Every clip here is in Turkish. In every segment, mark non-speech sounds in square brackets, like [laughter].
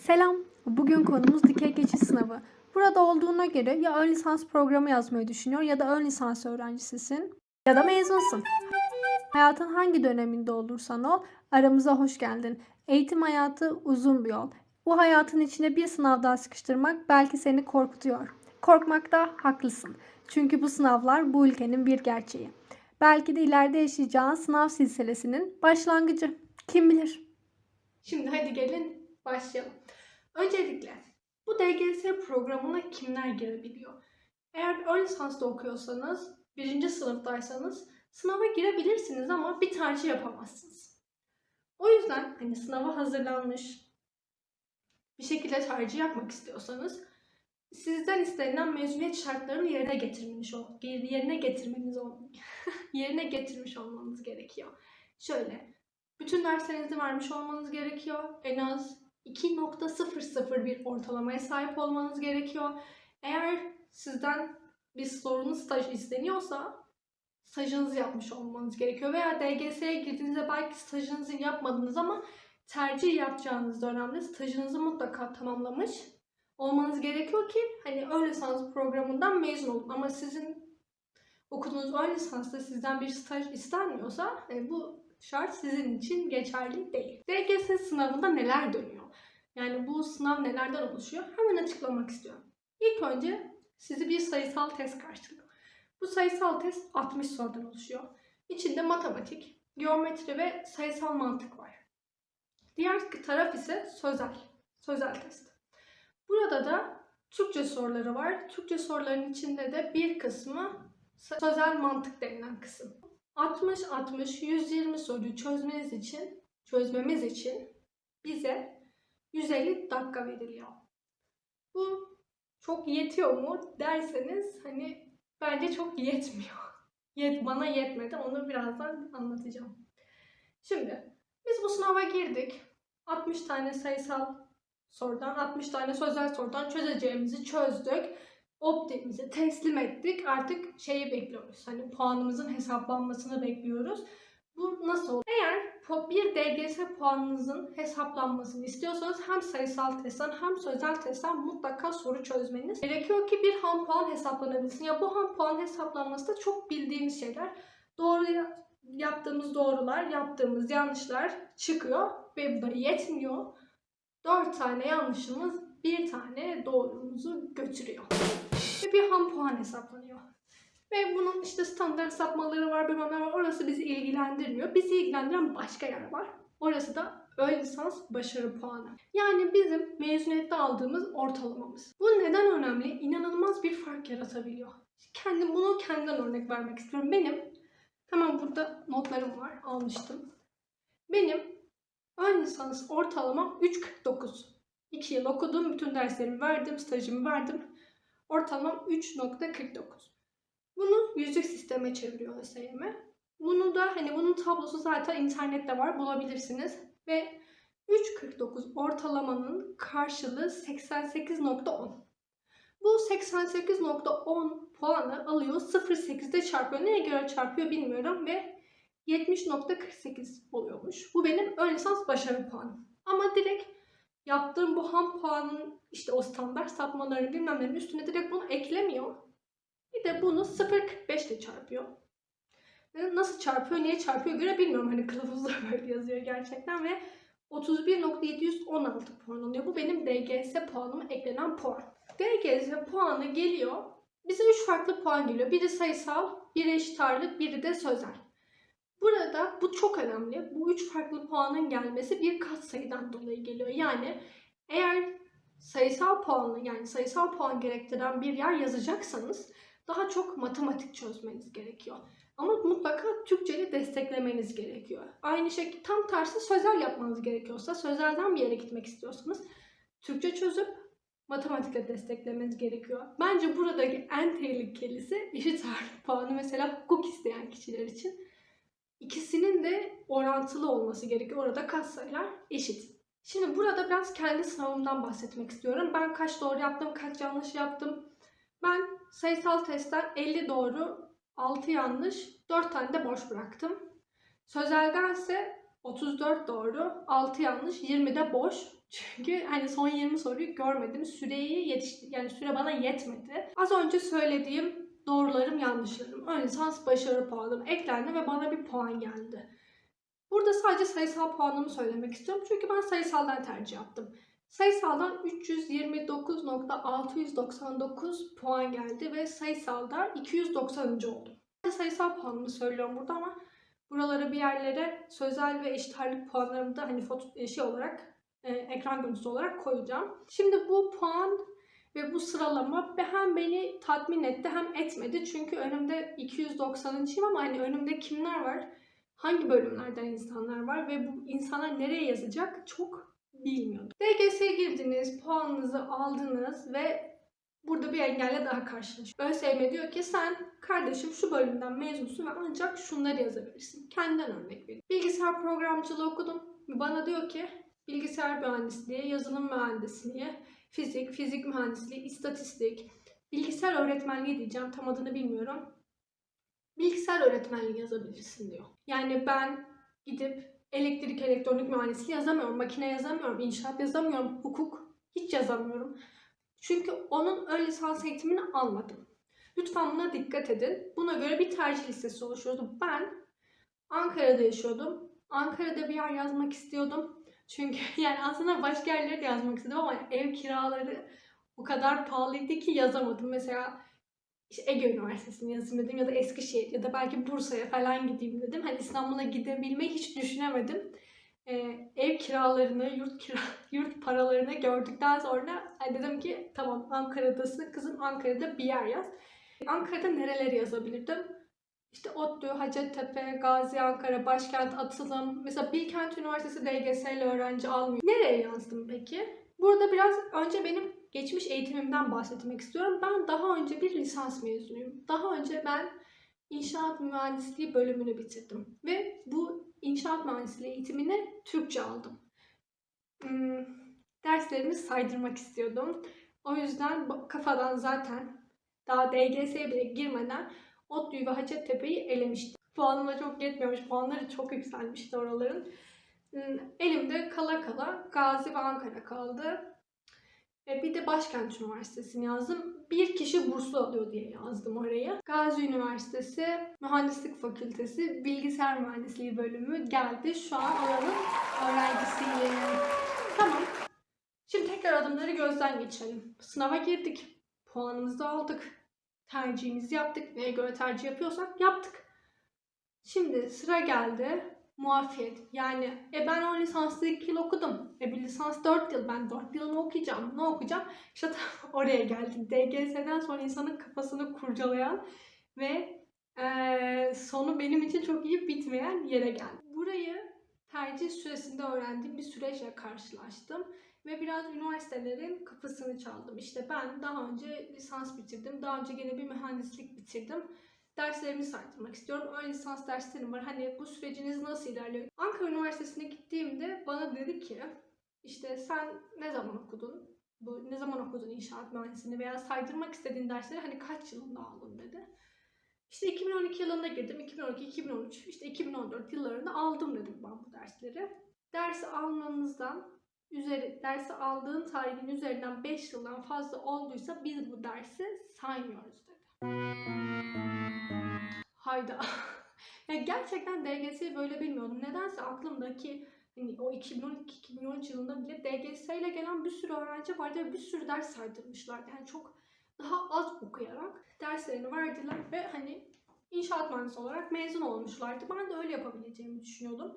Selam. Bugün konumuz dikey geçiş sınavı. Burada olduğuna göre ya ön lisans programı yazmayı düşünüyor ya da ön lisans öğrencisisin ya da mezunsun. Hayatın hangi döneminde olursan ol aramıza hoş geldin. Eğitim hayatı uzun bir yol. Bu hayatın içine bir sınav daha sıkıştırmak belki seni korkutuyor. Korkmakta haklısın. Çünkü bu sınavlar bu ülkenin bir gerçeği. Belki de ileride yaşayacağın sınav silsilesinin başlangıcı. Kim bilir? Şimdi hadi gelin başlayalım. Öncelikle bu DGS programına kimler girebiliyor? Eğer ön lisansta okuyorsanız, birinci sınıftaysanız sınava girebilirsiniz ama bir tercih yapamazsınız. O yüzden hani sınava hazırlanmış bir şekilde tercih yapmak istiyorsanız sizden istenilen mezuniyet şartlarını yerine getirmiş ol, yerine getirmeniz ol, [laughs] yerine getirmiş olmanız gerekiyor. Şöyle, bütün derslerinizi vermiş olmanız gerekiyor. En az 2.00 bir ortalamaya sahip olmanız gerekiyor. Eğer sizden bir sorunlu staj isteniyorsa stajınızı yapmış olmanız gerekiyor. Veya DGS'ye girdiğinizde belki stajınızı yapmadınız ama tercih yapacağınız dönemde stajınızı mutlaka tamamlamış olmanız gerekiyor ki hani ön lisans programından mezun olun. Ama sizin okuduğunuz ön lisansta sizden bir staj istenmiyorsa hani bu şart sizin için geçerli değil. DGS sınavında neler dönüyor? Yani bu sınav nelerden oluşuyor? Hemen açıklamak istiyorum. İlk önce sizi bir sayısal test karşılıyor. Bu sayısal test 60 sorudan oluşuyor. İçinde matematik, geometri ve sayısal mantık var. Diğer taraf ise sözel, sözel test. Burada da Türkçe soruları var. Türkçe soruların içinde de bir kısmı sözel mantık denilen kısım. 60-60-120 soruyu çözmeniz için, çözmemiz için bize 150 dakika veriliyor. Bu çok yetiyor mu derseniz hani bence çok yetmiyor. [laughs] Yet, bana yetmedi. Onu birazdan anlatacağım. Şimdi biz bu sınava girdik. 60 tane sayısal sorudan, 60 tane sözel sorudan çözeceğimizi çözdük. Optimizi teslim ettik. Artık şeyi bekliyoruz. Hani puanımızın hesaplanmasını bekliyoruz. Bu nasıl olur? Eğer bir DGS puanınızın hesaplanmasını istiyorsanız hem sayısal testten hem sözel testten mutlaka soru çözmeniz gerekiyor ki bir ham puan hesaplanabilsin. Ya bu ham puan hesaplanması da çok bildiğimiz şeyler. Doğru yaptığımız doğrular, yaptığımız yanlışlar çıkıyor ve bu da yetmiyor. 4 tane yanlışımız bir tane doğrumuzu götürüyor. Ve bir ham puan hesaplanıyor. Ve bunun işte standart sapmaları var, bilmem ne var. Orası bizi ilgilendirmiyor. Bizi ilgilendiren başka yer var. Orası da ön lisans başarı puanı. Yani bizim mezuniyette aldığımız ortalamamız. Bu neden önemli? İnanılmaz bir fark yaratabiliyor. Kendim bunu kendimden örnek vermek istiyorum. Benim hemen burada notlarım var. Almıştım. Benim ön lisans ortalamam 3.49. 2 yıl okudum. Bütün derslerimi verdim. Stajımı verdim. Ortalamam 3.49. Bunu yüzlük sisteme çeviriyor ÖSYM. Bunu da hani bunun tablosu zaten internette var bulabilirsiniz. Ve 3.49 ortalamanın karşılığı 88.10. Bu 88.10 puanı alıyor 0.8'de çarpıyor. Neye göre çarpıyor bilmiyorum ve 70.48 oluyormuş. Bu benim ön lisans başarı puanım. Ama direkt yaptığım bu ham puanın işte o standart sapmaları bilmem nenin üstüne direkt bunu eklemiyor. Bir de bunu 0.45 ile çarpıyor. Nasıl çarpıyor, niye çarpıyor göre bilmiyorum. Hani kılavuzda [laughs] böyle yazıyor gerçekten ve 31.716 puan oluyor. Bu benim DGS puanıma eklenen puan. DGS puanı geliyor. Bize 3 farklı puan geliyor. Biri sayısal, biri eşit ağırlık, biri de sözel. Burada bu çok önemli. Bu üç farklı puanın gelmesi bir katsayıdan dolayı geliyor. Yani eğer sayısal puanlı yani sayısal puan gerektiren bir yer yazacaksanız daha çok matematik çözmeniz gerekiyor. Ama mutlaka Türkçe'yi desteklemeniz gerekiyor. Aynı şekilde tam tersi sözel yapmanız gerekiyorsa, sözelden bir yere gitmek istiyorsanız Türkçe çözüp matematikle desteklemeniz gerekiyor. Bence buradaki en tehlikelisi eşit ağırlık puanı mesela hukuk isteyen kişiler için. İkisinin de orantılı olması gerekiyor. Orada katsayılar eşit. Şimdi burada biraz kendi sınavımdan bahsetmek istiyorum. Ben kaç doğru yaptım, kaç yanlış yaptım. Ben sayısal testten 50 doğru, 6 yanlış, 4 tane de boş bıraktım. Sözelden ise 34 doğru, 6 yanlış, 20 de boş. [laughs] Çünkü hani son 20 soruyu görmedim. Süreyi yetişti yani süre bana yetmedi. Az önce söylediğim doğrularım yanlışlarım. Ön lisans başarı puanım eklendi ve bana bir puan geldi. Burada sadece sayısal puanımı söylemek istiyorum. Çünkü ben sayısaldan tercih yaptım. Sayısaldan 329.699 puan geldi ve sayısalda 290. oldum. Sayısal puanımı söylüyorum burada ama buralara bir yerlere sözel ve eşit ağırlık puanlarımı da hani foto şey olarak e, ekran görüntüsü olarak koyacağım. Şimdi bu puan ve bu sıralama hem beni tatmin etti hem etmedi. Çünkü önümde 290'ıncıyım ama hani önümde kimler var? Hangi bölümlerden insanlar var ve bu insanlar nereye yazacak çok bilmiyordum. DGS'ye girdiniz, puanınızı aldınız ve burada bir engelle daha karşılaşıyorsunuz. ÖSYM diyor ki sen kardeşim şu bölümden mezunsun ve ancak şunları yazabilirsin. Kendinden örnek vereyim. Bilgisayar programcılığı okudum. Bana diyor ki bilgisayar mühendisliği, yazılım mühendisliği, fizik, fizik mühendisliği, istatistik, bilgisayar öğretmenliği diyeceğim tam adını bilmiyorum. Bilgisayar öğretmenliği yazabilirsin diyor. Yani ben gidip elektrik elektronik mühendisliği yazamıyorum, makine yazamıyorum, inşaat yazamıyorum, hukuk hiç yazamıyorum. Çünkü onun ön lisans eğitimini almadım. Lütfen buna dikkat edin. Buna göre bir tercih listesi oluşturdu. Ben Ankara'da yaşıyordum. Ankara'da bir yer yazmak istiyordum. Çünkü [laughs] yani aslında başka yerlere de yazmak istedim ama ev kiraları o kadar pahalıydı ki yazamadım. Mesela işte Ege Üniversitesi'ni yazayım dedim ya da Eskişehir ya da belki Bursa'ya falan gideyim dedim. Hani İstanbul'a gidebilmeyi hiç düşünemedim. Ee, ev kiralarını, yurt kira, [laughs] yurt paralarını gördükten sonra dedim ki tamam Ankara'dasın kızım Ankara'da bir yer yaz. Ankara'da nereleri yazabilirdim? İşte ODTÜ, Hacettepe, Gazi Ankara, Başkent, Atılım. Mesela Bilkent Üniversitesi DGS ile öğrenci almıyor. Nereye yazdım peki? Burada biraz önce benim geçmiş eğitimimden bahsetmek istiyorum. Ben daha önce bir lisans mezunuyum. Daha önce ben inşaat mühendisliği bölümünü bitirdim. Ve bu inşaat mühendisliği eğitimini Türkçe aldım. Hmm, derslerimi saydırmak istiyordum. O yüzden kafadan zaten daha DGS'ye bile girmeden ODTÜ'yü ve Hacettepe'yi elemiştim. Puanıma çok yetmiyormuş. Puanları çok yükselmişti oraların. Elimde kala kala Gazi ve Ankara kaldı. E bir de Başkent Üniversitesi'ni yazdım. Bir kişi burslu alıyor diye yazdım oraya. Gazi Üniversitesi Mühendislik Fakültesi Bilgisayar Mühendisliği bölümü geldi. Şu an oranın öğrencisiyim. Tamam. Şimdi tekrar adımları gözden geçirelim. Sınava girdik. Puanımızı da aldık. Tercihimizi yaptık. Neye göre tercih yapıyorsak yaptık. Şimdi sıra geldi muafiyet. Yani e ben o lisanslı 2 yıl okudum. E bir lisans 4 yıl. Ben 4 yılını okuyacağım. Ne okuyacağım? İşte tam [laughs] oraya geldim. DGS'den sonra insanın kafasını kurcalayan ve e, sonu benim için çok iyi bitmeyen yere geldim. Burayı tercih süresinde öğrendiğim bir süreçle karşılaştım. Ve biraz üniversitelerin kapısını çaldım. İşte ben daha önce lisans bitirdim. Daha önce gene bir mühendislik bitirdim derslerimi sartırmak istiyorum. Ön lisans derslerim var. Hani bu süreciniz nasıl ilerliyor? Ankara Üniversitesi'ne gittiğimde bana dedi ki işte sen ne zaman okudun? Bu ne zaman okudun inşaat mühendisliğini veya saydırmak istediğin dersleri hani kaç yılında aldın dedi. İşte 2012 yılında girdim. 2012, 2013, işte 2014 yıllarında aldım dedim ben bu dersleri. Dersi almanızdan üzeri, dersi aldığın tarihin üzerinden 5 yıldan fazla olduysa biz bu dersi saymıyoruz dedi. Hayda. [laughs] ya gerçekten DGS'yi böyle bilmiyordum. Nedense aklımdaki hani o 2012-2013 yılında bile DGS ile gelen bir sürü öğrenci vardı ve bir sürü ders saydırmışlar. Yani çok daha az okuyarak derslerini verdiler ve hani inşaat mühendisi olarak mezun olmuşlardı. Ben de öyle yapabileceğimi düşünüyordum.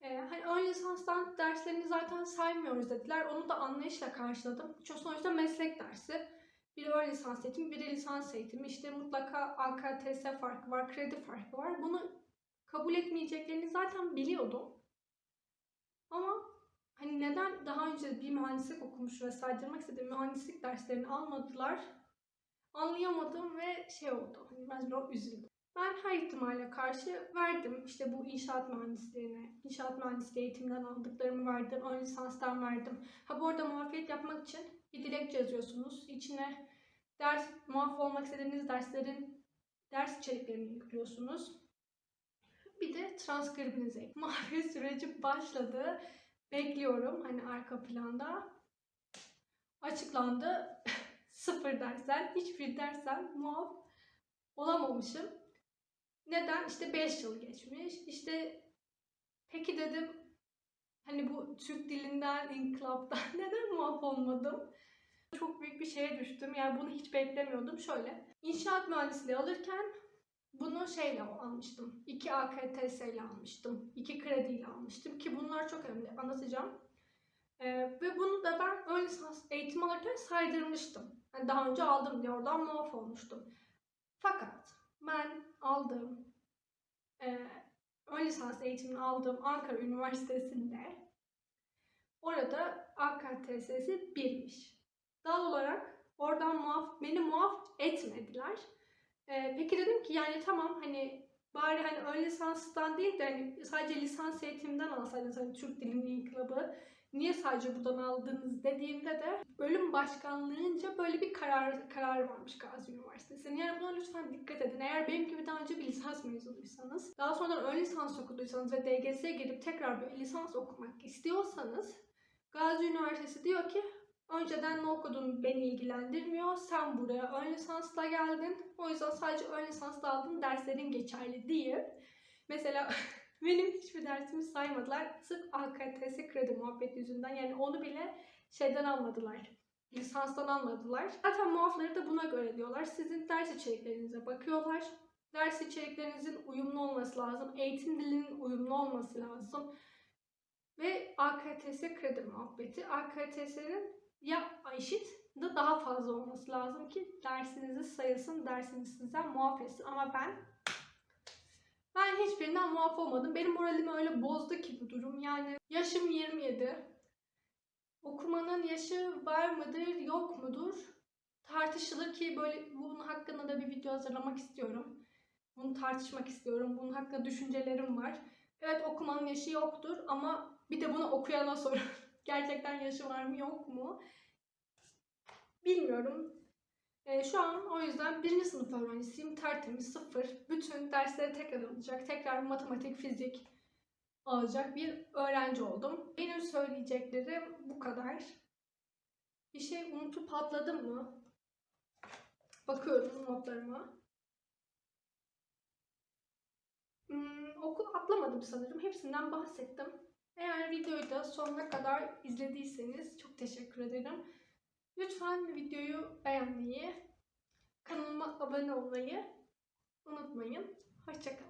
Ee, hani ön lisanstan derslerini zaten saymıyoruz dediler. Onu da anlayışla karşıladım. Çünkü sonuçta meslek dersi. Biri ön lisans eğitimi, biri lisans eğitimi. İşte mutlaka AKTS farkı var, kredi farkı var. Bunu kabul etmeyeceklerini zaten biliyordum. Ama hani neden daha önce bir mühendislik okumuş ve saydırmak istediğim mühendislik derslerini almadılar anlayamadım ve şey oldu. Hani ben biraz üzüldüm. Ben her ihtimale karşı verdim. İşte bu inşaat mühendisliğine, inşaat mühendisliği eğitimden aldıklarımı verdim. Ön lisanstan verdim. Ha bu arada muafiyet yapmak için bir dilekçe yazıyorsunuz. İçine ders, muaf olmak istediğiniz derslerin ders içeriklerini yüklüyorsunuz. Bir de transkribinize. [laughs] Mavi süreci başladı. Bekliyorum hani arka planda. Açıklandı. [laughs] Sıfır dersen, hiçbir dersen muaf olamamışım. Neden? İşte 5 yıl geçmiş. İşte peki dedim hani bu Türk dilinden, inkılaptan [laughs] neden muaf olmadım? Çok büyük bir şeye düştüm. Yani bunu hiç beklemiyordum. Şöyle, inşaat mühendisliği alırken bunu şeyle almıştım. 2 AKTS ile almıştım. 2 krediyle almıştım ki bunlar çok önemli. Anlatacağım. Ee, ve bunu da ben ön lisans eğitim alırken saydırmıştım. Yani daha önce aldım diye oradan muaf olmuştum. Fakat ben aldığım e, ön lisans eğitimini aldığım Ankara Üniversitesi'nde orada AKTS'si birmiş. Dal olarak oradan muaf, beni muaf etmediler. Ee, peki dedim ki yani tamam hani bari hani ön lisanstan değil de hani sadece lisans eğitiminden alsaydınız hani Türk Dilinin İnkılabı niye sadece buradan aldınız dediğimde de bölüm başkanlığınca böyle bir karar karar varmış Gazi Üniversitesi'nin. Yani buna lütfen dikkat edin. Eğer benim gibi daha önce bir lisans mezunuysanız, daha sonra ön lisans okuduysanız ve DGS'ye girip tekrar bir lisans okumak istiyorsanız Gazi Üniversitesi diyor ki önceden ne okudun beni ilgilendirmiyor. Sen buraya ön lisansla geldin. O yüzden sadece ön lisansla aldığın derslerin geçerli değil. Mesela [laughs] benim hiçbir dersimi saymadılar. Sırf AKTS kredi muhabbeti yüzünden. Yani onu bile şeyden almadılar. Lisanstan almadılar. Zaten muafları da buna göre diyorlar. Sizin ders içeriklerinize bakıyorlar. Ders içeriklerinizin uyumlu olması lazım. Eğitim dilinin uyumlu olması lazım. Ve AKTS kredi muhabbeti. AKTS'nin ya eşit de daha fazla olması lazım ki dersinizi sayısın, dersiniz sizden muaf etsin. Ama ben ben hiçbirinden muaf olmadım. Benim moralimi öyle bozdu ki bu durum. Yani yaşım 27. Okumanın yaşı var mıdır, yok mudur? Tartışılır ki böyle bunun hakkında da bir video hazırlamak istiyorum. Bunu tartışmak istiyorum. Bunun hakkında düşüncelerim var. Evet okumanın yaşı yoktur ama bir de bunu okuyana sorun. [laughs] Gerçekten yaşı var mı yok mu? Bilmiyorum. Ee, şu an o yüzden birinci sınıf öğrencisiyim. Tertemiz, sıfır. Bütün dersleri tekrar alacak. Tekrar matematik, fizik alacak bir öğrenci oldum. Benim söyleyeceklerim bu kadar. Bir şey unutup atladım mı? Bakıyorum notlarıma. Hmm, okul atlamadım sanırım. Hepsinden bahsettim. Eğer videoyu da sonuna kadar izlediyseniz çok teşekkür ederim. Lütfen videoyu beğenmeyi, kanalıma abone olmayı unutmayın. Hoşçakalın.